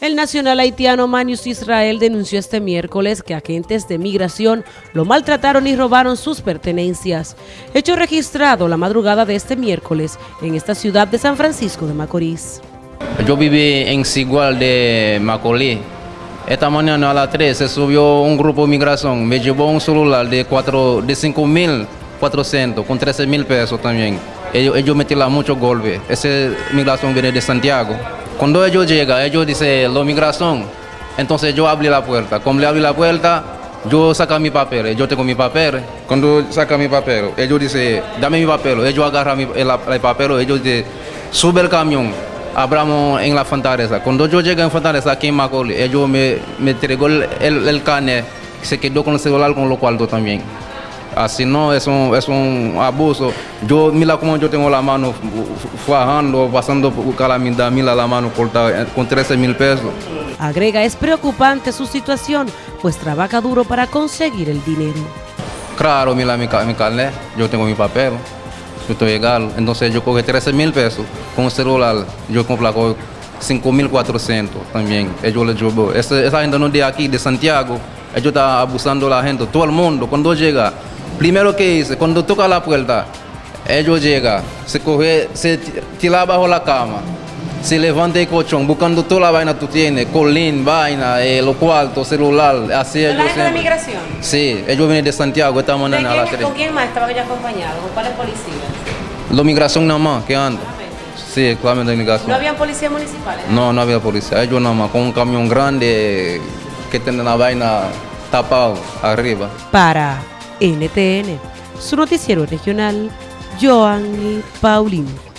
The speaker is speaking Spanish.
El nacional haitiano Manius Israel denunció este miércoles que agentes de migración lo maltrataron y robaron sus pertenencias. Hecho registrado la madrugada de este miércoles en esta ciudad de San Francisco de Macorís. Yo viví en Sigual de Macorís. Esta mañana a las 3 se subió un grupo de migración, me llevó un celular de, 4, de 5.400 con 13 mil pesos también. Ellos, ellos metieron muchos golpes. Esa migración viene de Santiago. Cuando ellos llegan, ellos dicen, la migración. Entonces yo abrí la puerta. Como le abrí la puerta, yo saco mi papel. Yo tengo mi papel. Cuando saca mi papel, ellos dicen, dame mi papel. Ellos agarran el, el papel. Ellos dicen, sube el camión. Abramos en la fortaleza. Cuando yo llegué en fortaleza aquí en Macaulay, ellos me, me entregó el, el, el. Se quedó con el celular con lo cuartos también. Así no, es un, es un abuso. Yo, mira cómo yo tengo la mano fajando, pasando calamidad, mira la mano cortada con 13 mil pesos. Agrega, es preocupante su situación, pues trabaja duro para conseguir el dinero. Claro, mira mi, mi carnet, yo tengo mi papel, yo estoy legal. Entonces yo coge 13 mil pesos con un celular, yo compro 5 mil 400 también. Ellos les llevo. Esa, esa gente no de aquí, de Santiago, ellos están abusando a la gente, todo el mundo, cuando llega Primero que hice, cuando toca la puerta, ellos llegan, se coge, se tira bajo la cama, se levanta el colchón, buscando toda la vaina que tú tienes, colín, vaina, eh, los cuartos, celular, así ellos ¿La de migración? Sí, ellos vienen de Santiago esta mañana a las 3. ¿Con quién más estaban ellos acompañados? ¿Con cuáles policías? La migración nada más, que anda. Sí, claramente de migración. ¿No habían policías municipales? No, no había policía. Ellos nada más, con un camión grande que tiene la vaina tapado arriba. Para NTN, su noticiero regional, Joanny Paulino.